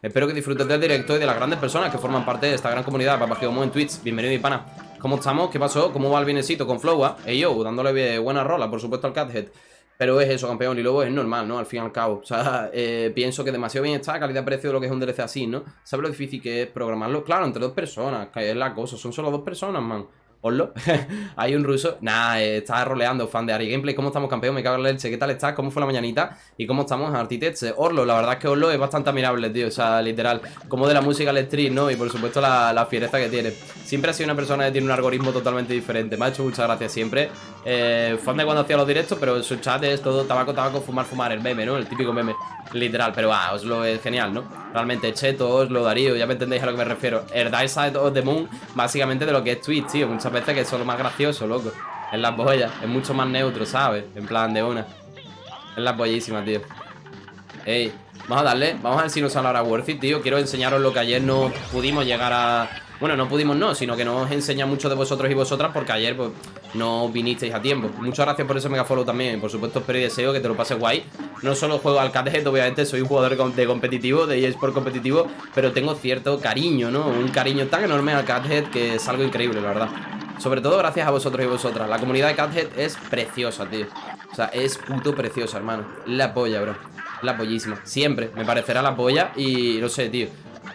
Espero que disfrutes del directo y de las grandes personas que forman parte de esta gran comunidad. Papá Geomo en Twitch. Bienvenido, mi pana. ¿Cómo estamos? ¿Qué pasó? ¿Cómo va el bienecito con Flowa? Ey, yo, dándole buena rola, por supuesto, al Cathead. Pero es eso, campeón, y luego es normal, ¿no? Al fin y al cabo. O sea, eh, pienso que demasiado bien está calidad-precio de lo que es un DLC así, ¿no? ¿Sabes lo difícil que es programarlo? Claro, entre dos personas, que es la cosa. Son solo dos personas, man. Orlo, hay un ruso. Nah, eh, está roleando, fan de Ari Gameplay. ¿Cómo estamos, campeón? Me cago en la leche. ¿Qué tal estás? ¿Cómo fue la mañanita? ¿Y cómo estamos, Artitech? Orlo, la verdad es que Orlo es bastante admirable, tío. O sea, literal. Como de la música al stream, ¿no? Y por supuesto la, la, fiereza que tiene. Siempre ha sido una persona que tiene un algoritmo totalmente diferente. Me ha hecho muchas gracias siempre. Eh, fan de cuando hacía los directos, pero su chat es todo tabaco, tabaco, fumar, fumar. El meme, ¿no? El típico meme. Literal, pero ah, Oslo es genial, ¿no? Realmente, Cheto, Oslo, Darío, ya me entendéis a lo que me refiero. El Dark Side of the Moon, básicamente de lo que es Twitch, tío. Muchas veces que son lo más gracioso, loco. Es la polla, es mucho más neutro, ¿sabes? En plan de una. Es la pollísima, tío. Ey, vamos a darle, vamos a ver si nos sale ahora worth it, tío. Quiero enseñaros lo que ayer no pudimos llegar a bueno, no pudimos no, sino que nos enseña mucho de vosotros y vosotras porque ayer pues, no vinisteis a tiempo. Muchas gracias por ese megafollow también. Por supuesto, espero y deseo que te lo pases guay. No solo juego al Cathead, obviamente soy un jugador de competitivo, de eSport competitivo, pero tengo cierto cariño, ¿no? Un cariño tan enorme al Cathead que es algo increíble, la verdad. Sobre todo gracias a vosotros y vosotras. La comunidad de Cathead es preciosa, tío. O sea, es puto preciosa, hermano. La polla, bro. La pollísima. Siempre me parecerá la polla y no sé, tío.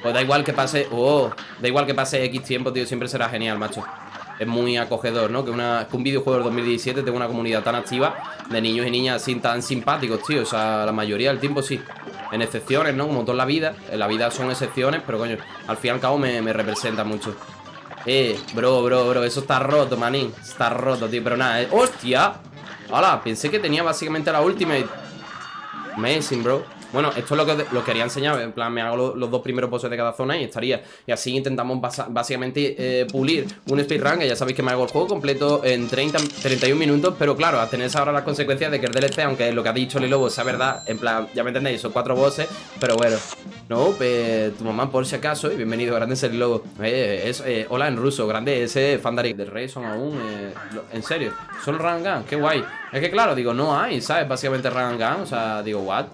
Pues da igual que pase... Oh, da igual que pase X tiempo, tío, siempre será genial, macho. Es muy acogedor, ¿no? Que, una, un videojuego del 2017 tenga una comunidad tan activa de niños y niñas así tan simpáticos, tío. O sea, la mayoría del tiempo sí. En excepciones, ¿no? Como toda la vida. En la vida son excepciones, pero coño, al fin y al cabo me, me representa mucho. Eh, bro, bro, bro, eso está roto, manín. Está roto, tío, pero nada, eh. ¡Hostia! Hola, pensé que tenía básicamente la ultimate. Amazing, bro. Bueno, esto es lo que lo quería enseñar En plan, me hago los, dos primeros poses de cada zona y estaría. Y así intentamos básicamente eh, pulir un speedrun Que ya sabéis que me hago el juego completo en 30, 31 minutos Pero claro, a tener ahora las consecuencias de que el DLC Aunque lo que ha dicho Lilobo sea verdad En plan, ya me entendéis, son cuatro bosses Pero bueno, no, pues, tu mamá por si acaso Y bienvenido, grande eh, es, eh, Hola en ruso, grande ese Fandari. Del Rey son aún En serio, son Rangan, qué guay. Es que claro, digo, no hay, ¿sabes? Básicamente Rangan, o sea, digo, what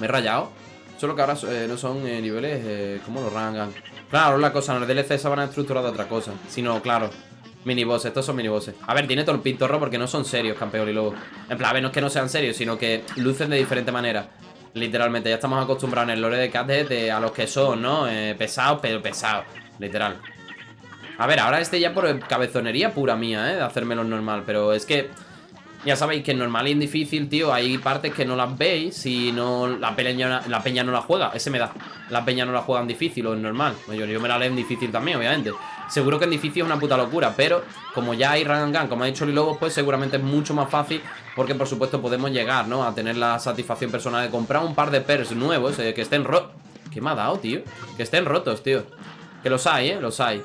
me he rayado. Solo que ahora eh, no son eh, niveles eh, como los rangan. Claro, la cosa, el DLC se van a estructurar de otra cosa. Sino, claro, minibosses, estos son minibosses. A ver, tiene todo el pintorro porque no son serios, campeón y luego. En plan, a ver, no es que no sean serios, sino que lucen de diferente manera. Literalmente, ya estamos acostumbrados en el lore de Cathead a los que son, ¿no? pesados, pero pesados. Literal. A ver, ahora este ya por cabezonería pura mía, ¿eh? De hacérmelo normal, pero es que... Ya sabéis que en normal y en difícil, tío, hay partes que no las veis si no la peña, la peña no la juega. Ese me da. La peña no la juega en difícil o en normal. Yo, yo me la leo en difícil también, obviamente. Seguro que en difícil es una puta locura, pero como ya hay run gun, como ha dicho Lilobos, pues seguramente es mucho más fácil porque por supuesto podemos llegar, ¿no? A tener la satisfacción personal de comprar un par de pers nuevos eh, que estén rotos. ¿Qué me ha dado, tío? Que estén rotos, tío. Que los hay, ¿eh? Los hay.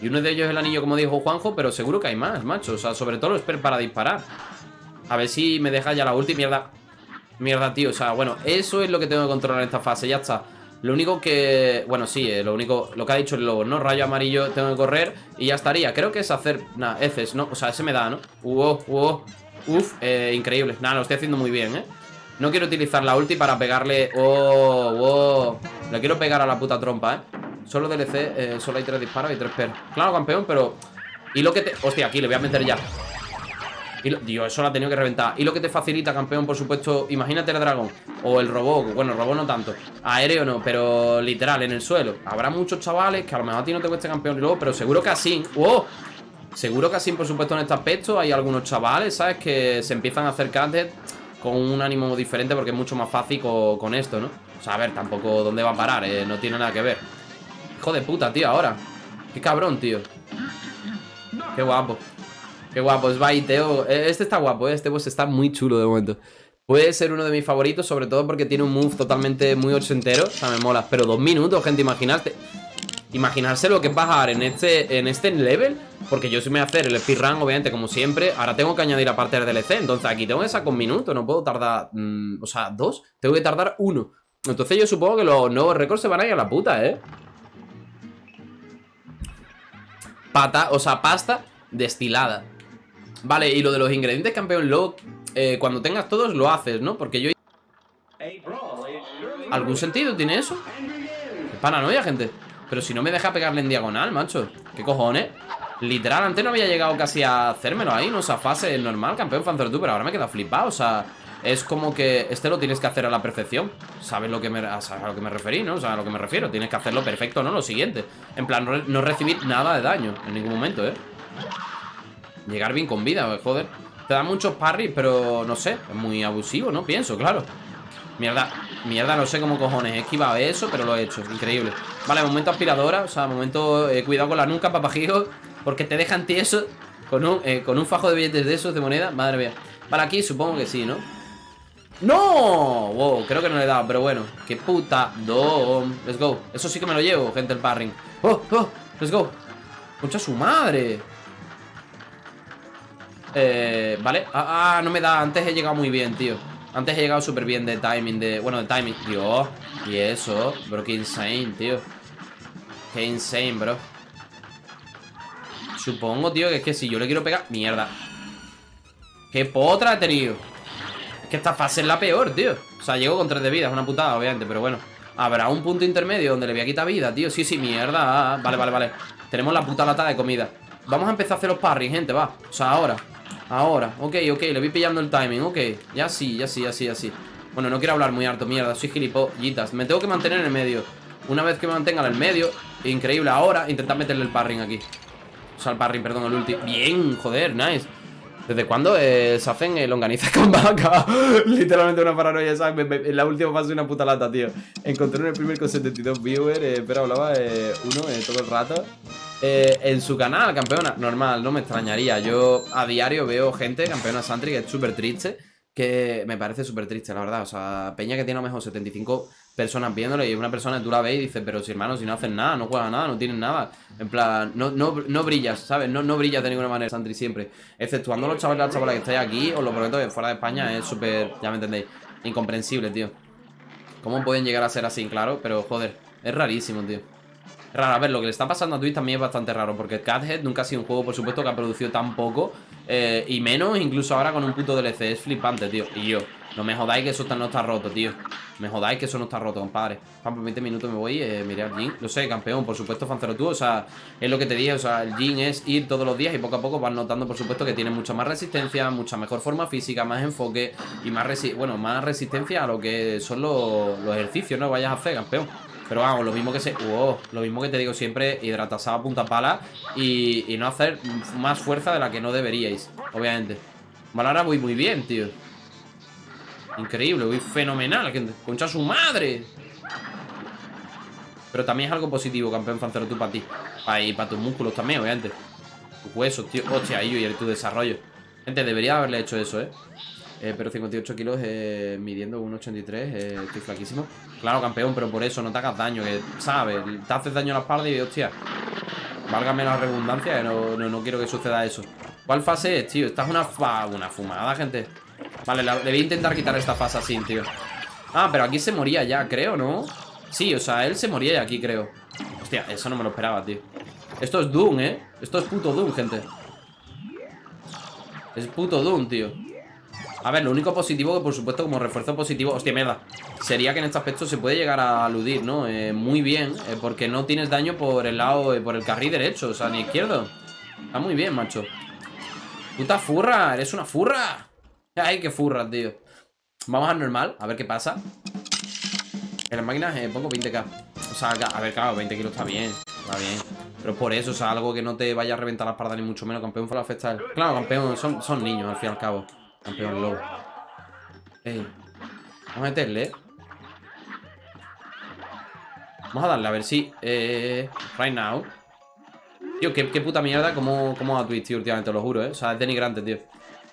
Y uno de ellos es el anillo, como dijo Juanjo, pero seguro que hay más, macho. O sea, sobre todo los per para disparar. A ver si me deja ya la ulti, mierda. Mierda, tío, o sea, bueno, eso es lo que tengo que controlar en esta fase, ya está. Lo único que... Bueno, sí, eh, lo único... Lo que ha dicho el lobo, ¿no? Rayo amarillo, tengo que correr Y ya estaría, creo que es hacer... Nada, Fs, ¿no? O sea, ese me da, ¿no? Uh, uh, uf, eh, increíble. Nada, lo estoy haciendo muy bien, ¿eh? No quiero utilizar la ulti para pegarle... Oh, oh Le quiero pegar a la puta trompa, ¿eh? Solo DLC, eh, solo hay tres disparos y tres per. Claro, campeón, pero... Y lo que te... Hostia, aquí le voy a meter ya y Dios, eso lo ha tenido que reventar. Y lo que te facilita, campeón, por supuesto, imagínate el dragón. O el robot, bueno, el robot no tanto. Aéreo no, pero literal, en el suelo. Habrá muchos chavales que a lo mejor a ti no te cueste campeón y luego, pero seguro que así. ¡Wow! Seguro que así, por supuesto, en este aspecto hay algunos chavales, ¿sabes? Que se empiezan a acercar con un ánimo diferente porque es mucho más fácil con, esto, ¿no? O sea, a ver, tampoco dónde va a parar, eh? no tiene nada que ver. Hijo de puta, tío, ahora. Qué cabrón, tío. Qué guapo. Qué guapo, es Baiteo. Eh, este está guapo, eh, este boss está muy chulo de momento. Puede ser uno de mis favoritos, sobre todo porque tiene un move totalmente muy ochentero. O sea, me mola. Pero dos minutos, gente, imaginarte. Imaginarse lo que es bajar en este, en este level Porque yo sí me voy a hacer el speedrun, obviamente, como siempre Ahora tengo que añadir aparte del DLC Entonces aquí tengo que sacar un minuto, no puedo tardar mm, O sea, dos, tengo que tardar uno Entonces yo supongo que los nuevos récords se van a ir a la puta, ¿eh? Pata, o sea, pasta destilada Vale, y lo de los ingredientes, campeón, lo, eh, cuando tengas todos lo haces, ¿no? Porque yo... ¿Algún sentido tiene eso? Qué paranoia, gente Pero si no me deja pegarle en diagonal, macho ¿Qué cojones? Literal, antes no había llegado casi a hacérmelo ahí, ¿no? O sea, fase normal, campeón tú Pero ahora me queda flipado, o sea es como que este lo tienes que hacer a la perfección ¿Sabes lo que me, a lo que me referí, no? O sea, a lo que me refiero Tienes que hacerlo perfecto, ¿no? Lo siguiente En plan, no, recibir nada de daño En ningún momento, ¿eh? Llegar bien con vida, joder Te da muchos parries, pero no sé Es muy abusivo, ¿no? Pienso, claro Mierda, mierda, no sé cómo cojones He esquivado eso, pero lo he hecho, increíble Vale, momento aspiradora, o sea, momento eh, Cuidado con la nuca, papajijo Porque te dejan tieso con un, eh, con un fajo de billetes de esos de moneda Madre mía Para aquí supongo que sí, ¿no? ¡No! Wow, creo que no le he dado, pero bueno ¡Qué puta! ¡Dom! Let's go Eso sí que me lo llevo, gente, el parring ¡Oh! ¡Oh! ¡Let's go! ¡Concha su madre! Eh, vale. Ah, ah, no me da. Antes he llegado muy bien, tío. Antes he llegado súper bien de timing de... Bueno, de timing. Dios Y eso Bro, qué insane, tío. Qué insane, bro. Supongo, tío, que es que si yo le quiero pegar... Mierda. Qué potra he tenido que esta fase es la peor, tío. O sea, llego con 3 de vida, es una putada, obviamente Pero bueno, habrá un punto intermedio donde le voy a quitar vida, tío. Sí, sí, mierda. Vale, vale, vale. Tenemos la puta lata de comida. Vamos a empezar a hacer los parries, gente, va. O sea, ahora Ahora, ok, ok, le voy pillando el timing, ok Ya sí, ya sí, ya sí, ya sí Bueno, no quiero hablar muy harto, mierda, soy gilipollitas Me tengo que mantener en el medio Una vez que me mantenga en el medio Increíble, ahora intentar meterle el parring aquí O sea, el parring, perdón, el ulti Bien, joder, nice ¿Desde cuándo eh, se hacen el longaniza con vaca? Literalmente una paranoia, ¿sabes? en la última fase una puta lata, tío. Encontré en el primer con 72 viewers, eh, pero hablaba eh, uno eh, todo el rato. En su canal, campeona, normal, no me extrañaría. Yo a diario veo gente, campeona Santry, que es súper triste que me parece súper triste, la verdad. O sea, Peña que tiene a lo mejor 75 personas viéndolo y una persona tú la ves y dices, pero si hermano, si no hacen nada, no juegan nada, no tienen nada. En plan, no, no, no brillas, ¿sabes? No, no brillas de ninguna manera, Santri, siempre. Exceptuando los chavales las chavalas que estáis aquí, os lo prometo que fuera de España es súper, ya me entendéis, incomprensible, tío. ¿Cómo pueden llegar a ser así? Claro, pero joder, es rarísimo, tío. Raro, a ver, lo que le está pasando a Twitch también es bastante raro Porque Cathead nunca ha sido un juego, por supuesto, que ha producido tan poco eh, Y menos, incluso ahora con un puto DLC Es flipante, tío. Y yo, no me jodáis que eso no está roto, tío. Me jodáis que eso no está roto, compadre. Juan, por 20 minutos me voy, eh, miré al Jin. Lo sé, campeón, por supuesto, Fancero tú O sea, es lo que te dije, o sea, el Jin es ir todos los días Y poco a poco vas notando, por supuesto, que tiene mucha más resistencia Mucha mejor forma física, más enfoque Y más, bueno, más resistencia a lo que son los, los ejercicios, ¿no? Vayas a hacer, campeón pero vamos, lo mismo que se... lo mismo que te digo siempre, hidratasada a punta pala y, y, no hacer más fuerza de la que no deberíais, obviamente. Vale, ahora voy muy bien, tío. Increíble, voy fenomenal. Concha su madre. Pero también es algo positivo, campeón fancero, tú para ti. Y para tus músculos también, obviamente. Tus huesos, tío. Hostia, y tu desarrollo. Gente, debería haberle hecho eso, ¿eh? Eh, pero 58 kilos eh, midiendo 1,83 eh, Estoy flaquísimo Claro, campeón, pero por eso no te hagas daño Que, ¿sabes? Te haces daño a la espalda y, hostia Válgame la redundancia no, no, quiero que suceda eso ¿Cuál fase es, tío? Esta es una, una fumada, gente Vale, le voy a intentar quitar esta fase así, tío Ah, pero aquí se moría ya, creo, ¿no? Sí, o sea, él se moría ya aquí, creo Hostia, eso no me lo esperaba, tío Esto es Doom, ¿eh? Esto es puto Doom, gente Es puto Doom, tío a ver, lo único positivo que por supuesto como refuerzo positivo Hostia, mierda Sería que en este aspecto se puede llegar a aludir, ¿no? Eh, muy bien eh, Porque no tienes daño por el lado, eh, por el carril derecho O sea, ni izquierdo Está muy bien, macho Puta furra, eres una furra Ay, qué furra, tío Vamos al normal, a ver qué pasa En las máquinas pongo 20k O sea, a ver, claro, 20 kilos está bien Está bien pero por eso, o sea, algo que no te vaya a reventar la espalda ni mucho menos. Campeón fue la festa. Claro, campeón, son, son niños al fin y al cabo. Campeón low. Vamos a meterle. Vamos a darle a ver si... Eh, right now. Tío, qué, puta mierda cómo, cómo a Twitch, tío, últimamente, lo juro, ¿eh? O sea, es denigrante, tío.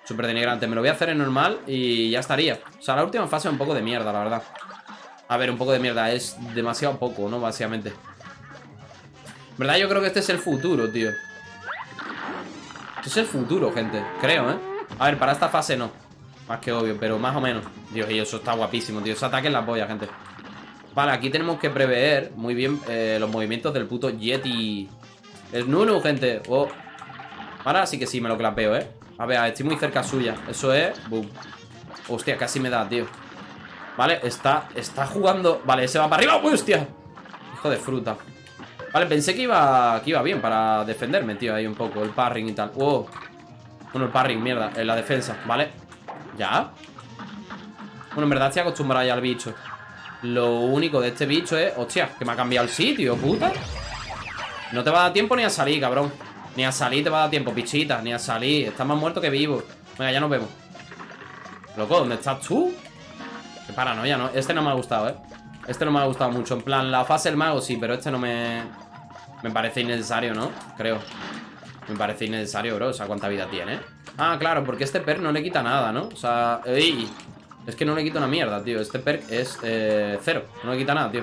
Súper denigrante. Me lo voy a hacer en normal y ya estaría. O sea, la última fase es un poco de mierda, la verdad. A ver, un poco de mierda. Es demasiado poco, ¿no? Básicamente. verdad, yo creo que este es el futuro, tío. Este es el futuro, gente. Creo, ¿eh? A ver, para esta fase no. Más que obvio, pero más o menos. Dios, y eso está guapísimo, tío. Ese ataque en la polla, gente. Vale, aquí tenemos que prever muy bien eh, Los movimientos del puto Yeti Es Nunu, gente. Oh. Ahora sí que sí, me lo clapeo, ¿eh? A ver, estoy muy cerca suya. Eso es... Boom. Hostia, casi me da, tío. Vale, está, está jugando. Vale, ese va para arriba, ¡Uy, hostia! Hijo de fruta. Vale, pensé que iba, que iba bien para defenderme, tío Ahí un poco, el parring y tal. Wow Bueno, el parring, mierda, en la defensa Vale, ya. Bueno, en verdad estoy acostumbrado ya al bicho. Lo único de este bicho es Hostia, que me ha cambiado el sitio, puta. No te va a dar tiempo ni a salir, cabrón. Ni a salir te va a dar tiempo, pichita Ni a salir, estás más muerto que vivo. Venga, ya nos vemos. Loco, ¿dónde estás tú? Qué paranoia, ¿no? Este no me ha gustado, ¿eh? Este no me ha gustado mucho. En plan, la fase del mago sí, pero este no me... Me parece innecesario, ¿no? Creo Me parece innecesario, bro O sea, ¿cuánta vida tiene? Ah, claro, porque este perk no le quita nada, ¿no? O sea... ¡Ey! Es que no le quita una mierda, tío Este perk es eh, cero No le quita nada, tío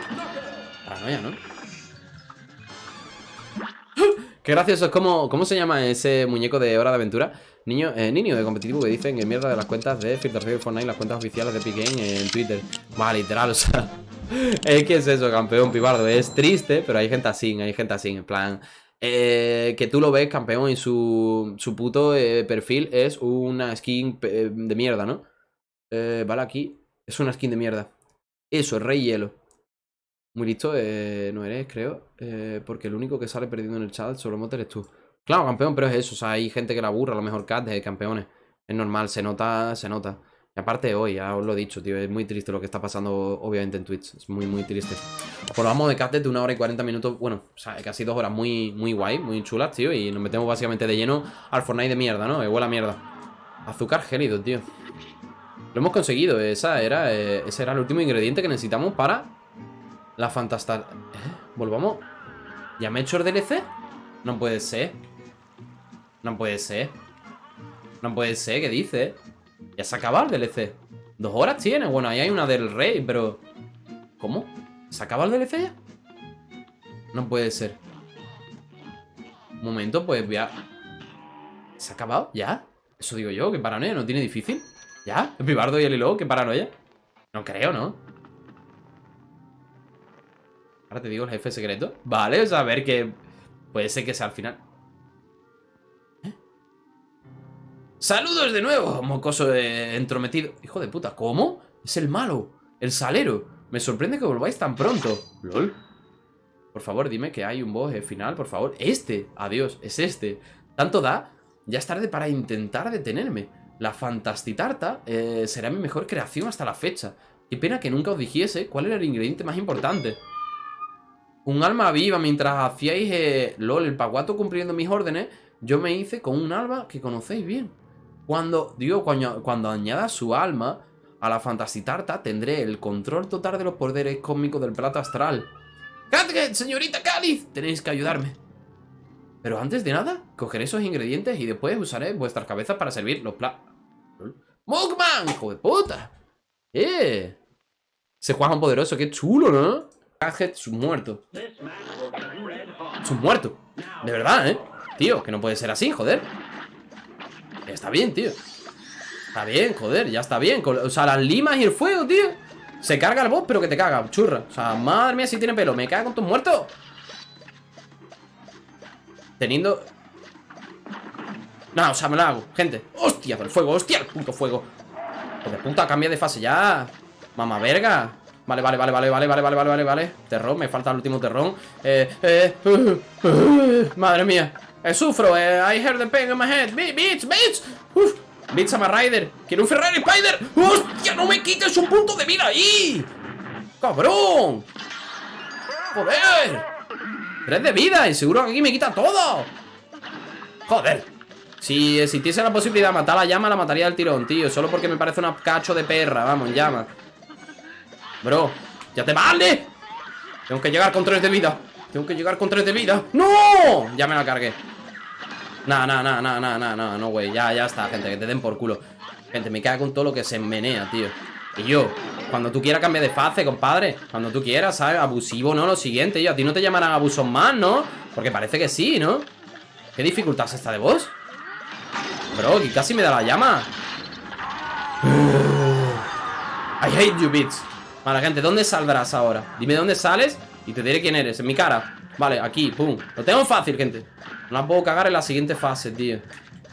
Paranoia, ¿no? Qué gracioso, como... ¿Cómo se llama ese muñeco de Hora de Aventura? Niño, eh, niño de competitivo que dicen que mierda de las cuentas de Filter y Fortnite, las cuentas oficiales de Epic en Twitter. Va, literal, o sea. es que es eso, campeón pibardo. Es triste, pero hay gente así, hay gente así, en plan. Eh, que tú lo ves, campeón, y su, su puto eh, perfil es una skin eh, de mierda, ¿no? vale, aquí es una skin de mierda. Eso, Rey Hielo. Muy listo, no eres, creo. porque el único que sale perdiendo en el chat solo mote eres tú. Claro, campeón, pero es eso. O sea, hay gente que la aburra, a lo mejor cat de campeones. Es normal, se nota, se nota. Aparte hoy, ya os lo he dicho, tío, es muy triste lo que está pasando, obviamente, en Twitch. Es muy, muy triste. Vamos de cat de una hora y 40 minutos, bueno, o sea, casi dos horas muy, muy guay, muy chulas, tío. Y nos metemos básicamente de lleno al Fortnite de mierda, ¿no? Que huele a mierda. Azúcar gélido, tío. Lo hemos conseguido, esa era, eh, ese era el último ingrediente que necesitamos para la fantastal... ¿Eh? ¿Volvamos? ¿Ya me he hecho el DLC? No puede ser. No puede ser. No puede ser, ¿qué dice? Ya se acaba el DLC. Dos horas tiene. Bueno, ahí hay una del rey, pero... ¿Cómo? ¿Se acaba el DLC ya? No puede ser. Un momento, pues voy a... ¿Se ha acabado? ¿Ya? Eso digo yo, que paranoia, ¿no tiene difícil? ¿Ya? ¿El pibardo y el hilo? ¿Qué paranoia? No creo, ¿no? Ahora te digo el jefe secreto Vale, o sea, a ver que... Puede ser que sea al final ¡Saludos de nuevo! Mocoso entrometido. Hijo de puta, ¿cómo? Es el malo, el salero. Me sorprende que volváis tan pronto. LOL. Por favor, dime que hay un boss final, por favor. Este, adiós, es este. Tanto da, ya es tarde para intentar detenerme. La Fantastitarta eh, será mi mejor creación hasta la fecha. Qué pena que nunca os dijese cuál era el ingrediente más importante. Un alma viva mientras hacíais, eh, LOL, el paguato cumpliendo mis órdenes, yo me hice con un alma que conocéis bien. Cuando, digo, cuando, añada su alma a la Fantasitarta, tendré el control total de los poderes cósmicos del plato astral. ¡Catget, señorita Cáliz! Tenéis que ayudarme. Pero antes de nada, cogeré esos ingredientes y después usaré vuestras cabezas para servir los platos. ¡Mugman! ¡Hijo de puta! ¡Eh! Se juega un poderoso, qué chulo, ¿no? Gadget, su muerto. Muerto. De verdad, ¿eh? Tío, que no puede ser así, joder. Está bien, tío. Está bien, joder, ya está bien. O sea, las limas y el fuego, tío. Se carga el boss, pero que te caga, churra. O sea, madre mía, si tiene pelo Me caga con tus muertos. Teniendo... No, o sea, me la hago, gente. Hostia, el fuego, hostia, el puto fuego. De puta, cambia de fase ya. Mamá verga. Vale, vale, vale, vale, vale, vale, vale, vale, vale, vale Terrón, me falta el último terrón Eh, eh, uh, uh, Madre mía eh, sufro, eh, I heard the pain in my head. Bitch, bitch Uf, bitch, I'm a Quiero un Ferrari Spider. ¡Hostia, no me quites un punto de vida ahí! ¡Cabrón! ¡Joder! Tres de vida y seguro que aquí me quita todo. Joder. Si existiese la posibilidad de matar a la llama La mataría del tirón, tío. Solo porque me parece una cacho de perra Vamos, llama. Bro, ya te vale. Tengo que llegar con tres de vida. Tengo que llegar con tres de vida. ¡No! Ya me la cargué No, no, no, no, no, no, no, no, güey Ya, ya está, gente, que te den por culo Gente, me cago con todo lo que se menea, tío Y yo, cuando tú quieras cambiar de fase, compadre Cuando tú quieras, ¿sabes? Abusivo, ¿no? Lo siguiente, yo A ti no te llamarán abusos más, ¿no? Porque parece que sí, ¿no? ¿Qué dificultad es esta de vos? Bro, que casi me da la llama I hate you, bitch Vale, gente, ¿dónde saldrás ahora? Dime dónde sales y te diré quién eres, en mi cara Vale, aquí, pum. Lo tengo fácil, gente. No la puedo cagar en la siguiente fase, tío.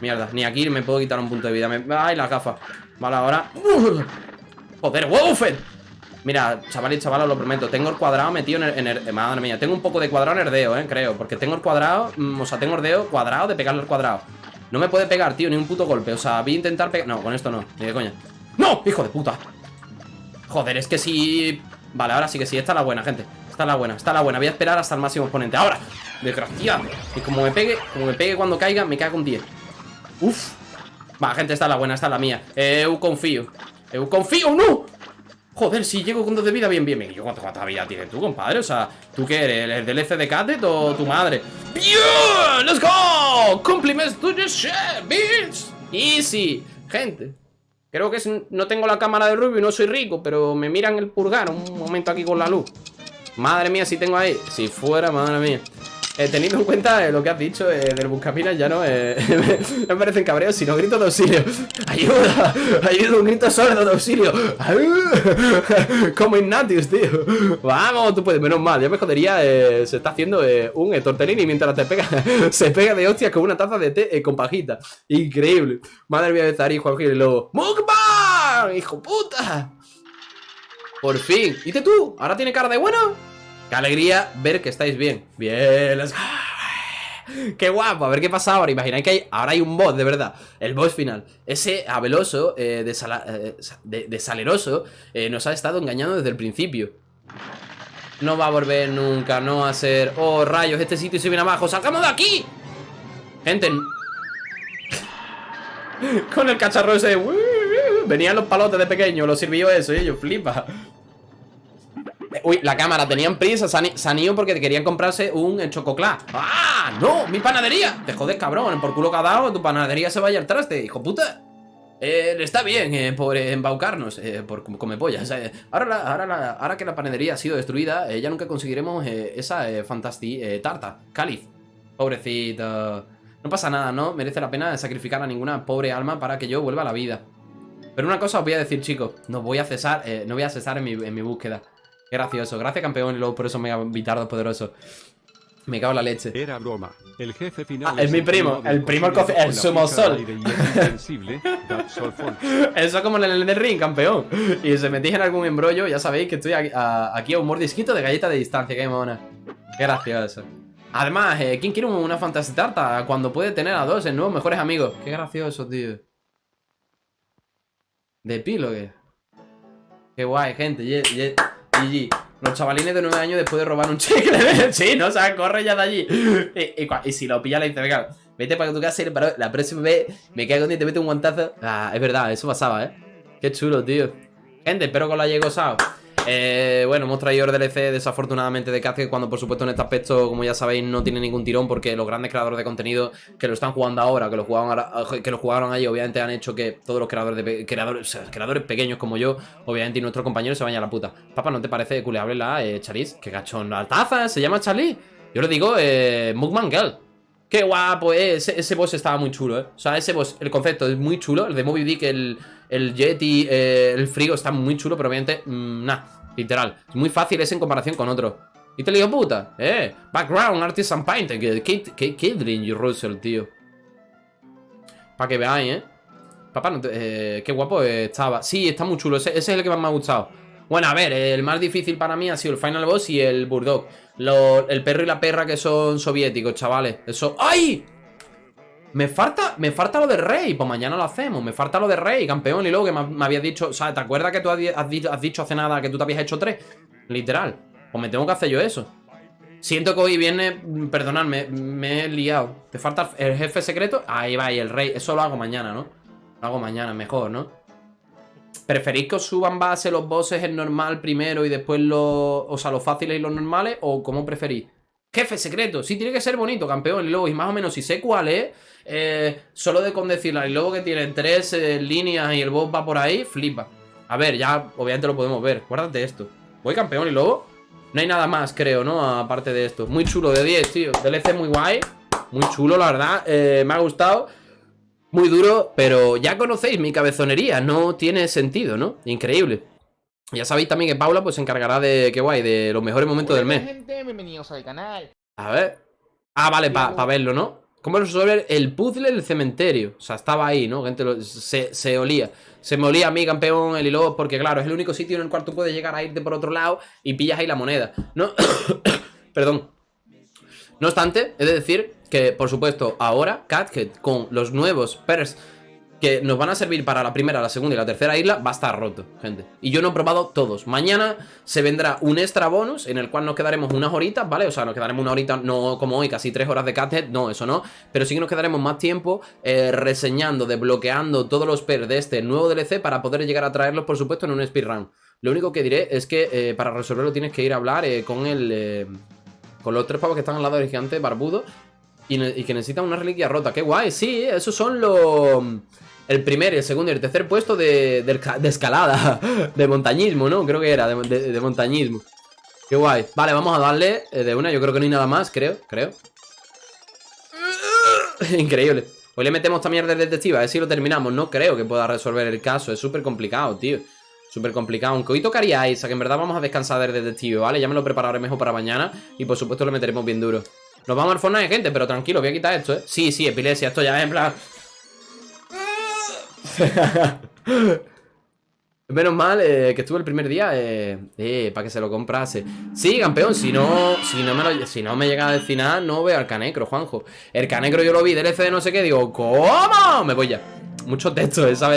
Mierda, ni aquí me puedo quitar un punto de vida. Me... Ay, las gafas. Vale, ahora. Joder, Woofer Mira, chaval y chaval, os lo prometo. Tengo el cuadrado metido en el, Madre mía, tengo un poco de cuadrado en herdeo, eh, creo. Porque tengo el cuadrado, mm, o sea, tengo herdeo cuadrado de pegarle al cuadrado. No me puede pegar, tío, ni un puto golpe. O sea, voy a intentar pegar... No, con esto no, ni de coña. ¡No! ¡Hijo de puta! Joder, es que si... Vale, ahora sí que sí, esta es la buena, gente Esta es la buena, esta es la buena Voy a esperar hasta el máximo exponente ¡Ahora! Desgraciado Y como me pegue, como me pegue cuando caiga, me cago un 10 Uf Va, gente, esta es la buena, esta es la mía Eu confío Eu confío, ¡no! Joder, si llego con dos de vida, bien, bien, bien ¿Yo cuánta, vida tienes tú, compadre? O sea, ¿tú qué eres? ¿El DLC de Cadet o tu madre? ¡Bien! ¡Let's go! ¡Compliments to the share, bitch! Easy Gente Creo que no tengo la cámara de Rubio y no soy rico Pero me miran el purgar un momento aquí con la luz Madre mía, si tengo ahí Si fuera, madre mía eh, teniendo en cuenta eh, lo que has dicho eh, del Buscapinas, ya no eh, me parecen cabreos, sino gritos de auxilio. ¡Ayuda! ¡Ayuda! Un grito sordo de auxilio. Como Ignatius, tío. Vamos, tú puedes, menos mal. Ya me jodería, eh, se está haciendo un tortellini mientras te pega. se pega de hostias con una taza de té con pajita. Increíble. Madre mía de Zari, Juan Gil y luego. ¡Mukbang! ¡Hijo puta! Por fin. ¿Y tú? ¿Ahora tiene cara de bueno? Qué alegría ver que estáis bien. Bien, let's Qué guapo, a ver qué pasa ahora Imagináis que hay, ahora hay un boss, de verdad El boss final Ese abeloso, eh, de, eh, saleroso eh, Nos ha estado engañando desde el principio No va a volver nunca No va a ser... Oh, rayos, este sitio se viene abajo ¡Salgamos de aquí! Gente Con el cacharro ese Venían los palotes de pequeño Los sirvió eso y ellos flipa Uy, la cámara, tenían prisa Se han ido porque querían comprarse un chococlá ¡Ah! ¡No! ¡Mi panadería! Te jodes, cabrón Por culo que ha dado Tu panadería se vaya al traste Hijo puta eh, está bien eh, por embaucarnos, eh, por come pollas. Eh. Ahora, ahora, ahora, que la panadería ha sido destruida, ya nunca conseguiremos esa fantasti tarta. Cáliz. Pobrecito. No pasa nada, ¿no? Merece la pena sacrificar a ninguna pobre alma para que yo vuelva a la vida. Pero una cosa os voy a decir, chicos. No voy a cesar, no voy a cesar en mi, en mi búsqueda. Gracioso. Gracias, campeón, y luego por eso mega bitardo poderoso. Me cago en la leche. Era broma. El jefe final ah, es, mi primo. El primo, el, el sumo sol. eso como en el del ring, campeón. Y si metís en algún embrollo, ya sabéis que estoy aquí a, un mordisquito de galleta de distancia. Qué mona. Qué gracioso. Además, eh, ¿quién quiere una fantasy tarta cuando puede tener a dos en nuevos mejores amigos? Qué gracioso, tío. De epílogue. Qué guay, gente. GG. Los chavalines de 9 años después de robar un chicle. sí, ¿no? O sea, corre ya de allí. Y, si lo pilla, le dice, venga, vete para tu casa y la próxima vez me caigo y te mete un guantazo. Ah, es verdad, eso pasaba, ¿eh? Qué chulo, tío. Gente, espero que os lo haya gozado. Eh, bueno, hemos traído el DLC desafortunadamente de Cat, cuando por supuesto en este aspecto, como ya sabéis, no tiene ningún tirón porque los grandes creadores de contenido que lo están jugando ahora, que lo jugaron, que lo allí, obviamente han hecho que todos los creadores de creadores, creadores pequeños como yo, obviamente, y nuestros compañeros se vayan a la puta. Papá, ¿no te parece culeable la eh? Qué gachón, la taza, se llama Charlie. Yo le digo, eh, Mugman Girl. Qué guapo, eh. ese, boss estaba muy chulo, eh. O sea, ese boss, el concepto es muy chulo. El de Moby Dick, el, el Yeti, eh, el Frigo está muy chulo, pero obviamente, mmm, nah. Literal. Es muy fácil ese en comparación con otro. Y te digo, puta. Eh. Background, Artisan Painting. Qué, qué, Russell, tío. Para que veáis, eh. Papá, eh, qué guapo estaba. Sí, está muy chulo. Ese, es el que más me ha gustado. Bueno, a ver, el más difícil para mí ha sido el Final Boss y el Burdog. el perro y la perra que son soviéticos, chavales. Eso. ¡Ay! Me falta, me falta lo de rey, pues mañana lo hacemos Me falta lo de rey, campeón, y luego que me, habías dicho O sea, ¿te acuerdas que tú has, dicho hace nada que tú te habías hecho tres? Literal, pues me tengo que hacer yo eso Siento que hoy viene, perdonadme, me he liado ¿Te falta el jefe secreto? Ahí va, y el rey, eso lo hago mañana, ¿no? Lo hago mañana, mejor, ¿no? ¿Preferís que os suban base los bosses en normal primero y después los... O sea, los fáciles y los normales? ¿O cómo preferís? Jefe secreto, sí tiene que ser bonito, campeón. Y luego, y más o menos si sé cuál es eh, Solo de con decirla luego que tiene tres eh, líneas y el boss va por ahí Flipa. A ver, ya obviamente lo podemos ver. Guárdate esto. Voy campeón y luego No hay nada más, creo, ¿no? Aparte de esto. Muy chulo, de 10, tío. DLC muy guay. Muy chulo, la verdad. Eh, Me ha gustado. Muy duro Pero ya conocéis mi cabezonería. No tiene sentido, ¿no? Increíble ya sabéis también que Paula pues se encargará de, qué guay, de los mejores momentos del mes. bienvenidos al canal. A ver. Ah, vale, para verlo, ¿no? ¿Cómo resolver el puzzle del cementerio? O sea, estaba ahí, ¿no? Gente, lo- se, se olía. Se me olía a mí, campeón, el hilo, porque claro, es el único sitio en el cual tú puedes llegar a irte por otro lado y pillas ahí la moneda. No, perdón. No obstante, he de decir que, por supuesto, ahora Cathead con los nuevos pers que nos van a servir para la primera, la segunda y la tercera isla va a estar roto, gente. Y yo no he probado todos. Mañana se vendrá un extra bonus en el cual nos quedaremos unas horitas, ¿vale? O sea, nos quedaremos una horita, no como hoy, casi tres horas de Cathead, no, eso no. Pero sí que nos quedaremos más tiempo eh, reseñando, desbloqueando todos los pers de este nuevo DLC para poder llegar a traerlos, por supuesto, en un speedrun. Lo único que diré es que eh, para resolverlo tienes que ir a hablar eh, con el... con los tres pavos que están al lado del gigante barbudo y, y que necesitan una reliquia rota. ¡Qué guay! Sí, esos son los... El primer, el segundo y el tercer puesto de, de escalada, de montañismo, ¿no? Creo que era, de, montañismo. Qué guay. Vale, vamos a darle eh, de una. Yo creo que no hay nada más, creo, creo. Increíble. Hoy le metemos también de detective, a ver si lo terminamos. No creo que pueda resolver el caso, es súper complicado, tío. Súper complicado. Aunque hoy tocaría a Isa, que en verdad vamos a descansar del detective, ¿vale? Ya me lo prepararé mejor para mañana. Y por supuesto lo meteremos bien duro. Nos vamos al Fortnite, gente, pero tranquilo, voy a quitar esto, ¿eh? Sí, sí, epilepsia, esto ya es en plan... Menos mal eh, que estuve el primer día eh, eh, para que se lo comprase. Sí, campeón, si no, si no me llega a decir nada, no veo al canecro, Juanjo. El canecro yo lo vi, DLC de no sé qué, digo, ¿cómo? Me voy ya. Mucho texto esa vez.